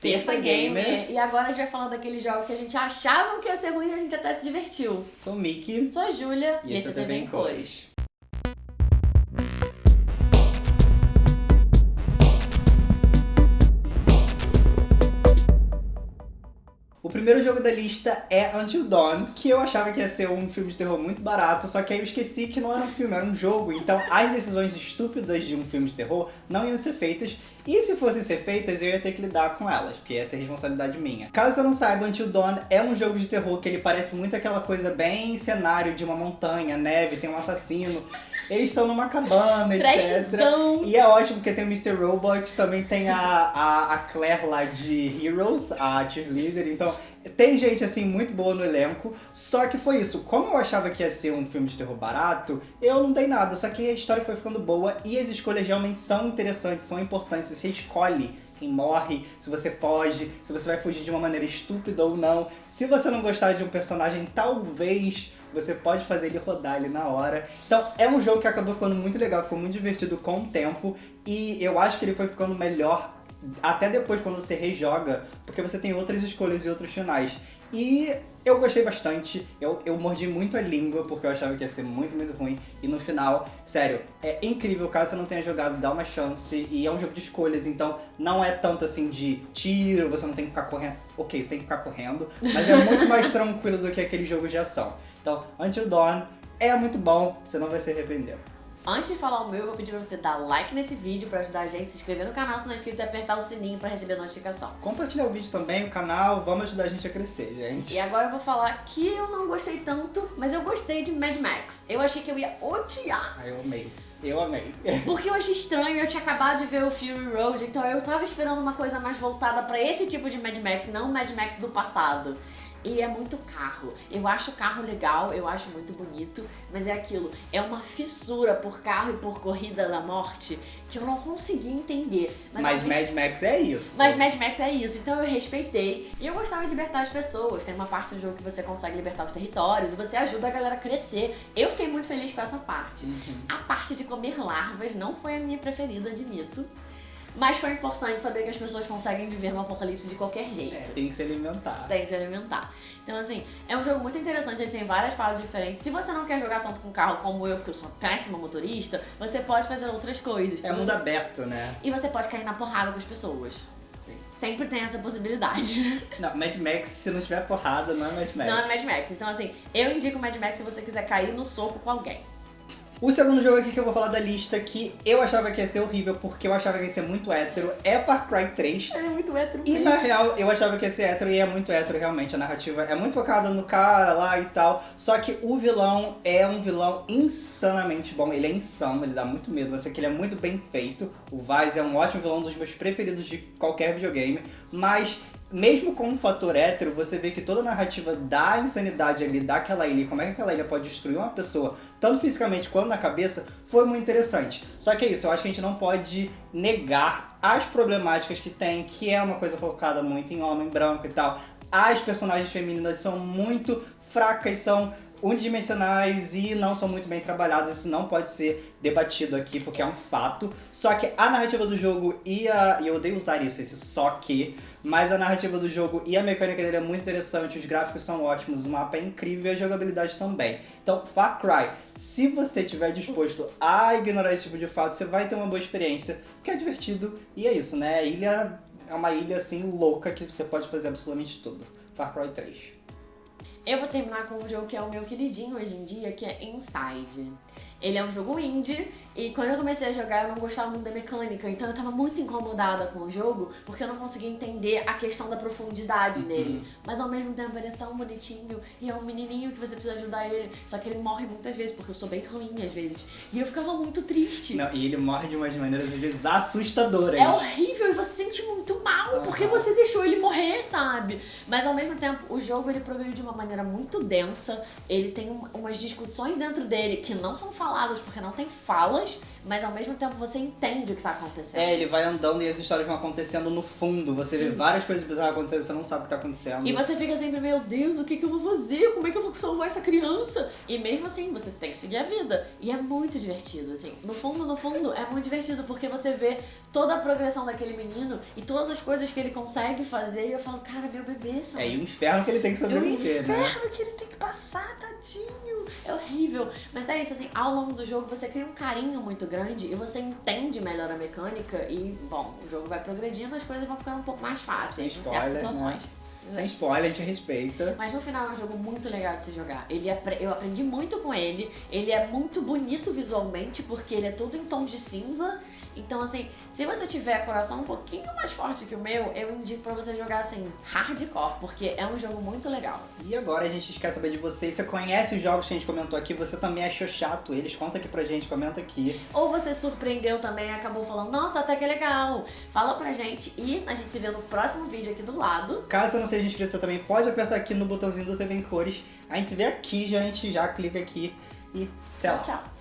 Terça Gamer. E agora a gente vai falar daqueles jogos que a gente achava que ia ser ruim e a gente até se divertiu. Sou o Mickey. Sou a Júlia. E esse é TV em Cores. O primeiro jogo da lista é Until Dawn, que eu achava que ia ser um filme de terror muito barato, só que aí eu esqueci que não era um filme, era um jogo. Então as decisões estúpidas de um filme de terror não iam ser feitas, e se fossem ser feitas eu ia ter que lidar com elas, porque essa é responsabilidade minha. Caso você não saiba, Until Dawn é um jogo de terror que ele parece muito aquela coisa bem cenário de uma montanha, neve, tem um assassino. Eles estão numa cabana, etc. E é ótimo porque tem o Mr. Robot, também tem a, a, a Claire lá de Heroes, a cheerleader, então tem gente, assim, muito boa no elenco, só que foi isso. Como eu achava que ia ser um filme de terror barato, eu não dei nada, só que a história foi ficando boa e as escolhas realmente são interessantes, são importantes. Você escolhe quem morre, se você foge, se você vai fugir de uma maneira estúpida ou não. Se você não gostar de um personagem, talvez você pode fazer ele rodar ali na hora. Então é um jogo que acabou ficando muito legal, ficou muito divertido com o tempo, e eu acho que ele foi ficando melhor até depois quando você rejoga, porque você tem outras escolhas e outros finais. E eu gostei bastante, eu, eu mordi muito a língua porque eu achava que ia ser muito, muito ruim. E no final, sério, é incrível, caso você não tenha jogado, dá uma chance. E é um jogo de escolhas, então não é tanto assim de tiro, você não tem que ficar correndo. Ok, você tem que ficar correndo, mas é muito mais tranquilo do que aqueles jogos de ação. Então, Until Dawn é muito bom, você não vai se arrepender. Antes de falar o meu, eu vou pedir pra você dar like nesse vídeo pra ajudar a gente, se inscrever no canal se não é inscrito e apertar o sininho pra receber notificação. Compartilhar o vídeo também, o canal, vamos ajudar a gente a crescer, gente. E agora eu vou falar que eu não gostei tanto, mas eu gostei de Mad Max. Eu achei que eu ia odiar. Ah, eu amei. Eu amei. Porque eu achei estranho, eu tinha acabado de ver o Fury Road, então eu tava esperando uma coisa mais voltada pra esse tipo de Mad Max, não o Mad Max do passado. E é muito carro. Eu acho o carro legal, eu acho muito bonito, mas é aquilo, é uma fissura por carro e por corrida da morte que eu não consegui entender. Mas, mas Mad Max é isso. Mas Mad Max é isso, então eu respeitei. E eu gostava de libertar as pessoas. Tem uma parte do jogo que você consegue libertar os territórios e você ajuda a galera a crescer. Eu fiquei muito feliz com essa parte. Uhum. A parte de comer larvas não foi a minha preferida, admito. Mas foi importante saber que as pessoas conseguem viver no apocalipse de qualquer jeito. É, tem que se alimentar. Tem que se alimentar. Então, assim, é um jogo muito interessante, ele tem várias fases diferentes. Se você não quer jogar tanto com carro como eu, porque eu sou uma péssima motorista, você pode fazer outras coisas. É mundo você... aberto, né? E você pode cair na porrada com as pessoas. Sempre tem essa possibilidade. Não, Mad Max, se não tiver porrada, não é Mad Max. Não é Mad Max. Então, assim, eu indico Mad Max se você quiser cair no soco com alguém. O segundo jogo aqui que eu vou falar da lista, que eu achava que ia ser horrível, porque eu achava que ia ser muito hétero, é Far Cry 3. É muito hétero E na real, eu achava que ia ser hétero, e é muito hétero realmente, a narrativa é muito focada no cara lá e tal, só que o vilão é um vilão insanamente bom, ele é insano, ele dá muito medo, mas que ele é muito bem feito. O Vaz é um ótimo vilão, um dos meus preferidos de qualquer videogame, mas mesmo com um fator hétero, você vê que toda a narrativa da insanidade ali, daquela ilha, como é que aquela ilha pode destruir uma pessoa, tanto fisicamente quanto na cabeça, foi muito interessante. Só que é isso, eu acho que a gente não pode negar as problemáticas que tem, que é uma coisa focada muito em homem branco e tal. As personagens femininas são muito fracas, são unidimensionais e não são muito bem trabalhados, isso não pode ser debatido aqui porque é um fato. Só que a narrativa do jogo e a... e eu odeio usar isso, esse só que, mas a narrativa do jogo e a mecânica dele é muito interessante, os gráficos são ótimos, o mapa é incrível e a jogabilidade também. Então, Far Cry, se você estiver disposto a ignorar esse tipo de fato, você vai ter uma boa experiência, porque é divertido e é isso, né? A ilha é uma ilha assim louca que você pode fazer absolutamente tudo. Far Cry 3. Eu vou terminar com um jogo que é o meu queridinho hoje em dia, que é Inside. Ele é um jogo indie e quando eu comecei a jogar eu não gostava muito da mecânica, então eu tava muito incomodada com o jogo porque eu não conseguia entender a questão da profundidade uhum. nele. Mas ao mesmo tempo ele é tão bonitinho e é um menininho que você precisa ajudar ele, só que ele morre muitas vezes porque eu sou bem ruim às vezes. E eu ficava muito triste. Não, e ele morre de umas maneiras às vezes assustadoras. É horrível e você se sente muito mal uhum. porque você deixou ele morrer, sabe? Mas ao mesmo tempo o jogo ele progrediu de uma maneira muito densa, ele tem umas discussões dentro dele que não são faladas faladas, porque não tem falas, mas ao mesmo tempo você entende o que tá acontecendo. É, ele vai andando e as histórias vão acontecendo no fundo. Você vê Sim. várias coisas bizarras acontecendo, você não sabe o que tá acontecendo. E você fica sempre, meu Deus, o que, que eu vou fazer? Como é que eu vou salvar essa criança? E mesmo assim, você tem que seguir a vida. E é muito divertido, assim. No fundo, no fundo, é muito divertido, porque você vê toda a progressão daquele menino e todas as coisas que ele consegue fazer. E eu falo, cara, meu bebê, sabe? É, e o inferno que ele tem que É o sobreviver, né? inferno que ele tem que passar. É horrível. Mas é isso, assim, ao longo do jogo você cria um carinho muito grande e você entende melhor a mecânica e, bom, o jogo vai progredindo, as coisas vão ficando um pouco mais fáceis em certas Spoiler, situações. né? Sem spoiler, a gente respeita. Mas no final é um jogo muito legal de se jogar. Ele apre- eu aprendi muito com ele. Ele é muito bonito visualmente, porque ele é todo em tons de cinza. Então, assim, se você tiver coração um pouquinho mais forte que o meu, eu indico pra você jogar assim, hardcore, porque é um jogo muito legal. E agora a gente quer saber de vocês. Você conhece os jogos que a gente comentou aqui? Você também achou chato eles? Conta aqui pra gente, comenta aqui. Ou você surpreendeu também e acabou falando, nossa, até que legal. Fala pra gente e a gente se vê no próximo vídeo aqui do lado. Caso você não seja inscrito, você também pode apertar aqui no botãozinho do TV em cores. A gente se vê aqui, a gente já clica aqui e até lá. tchau.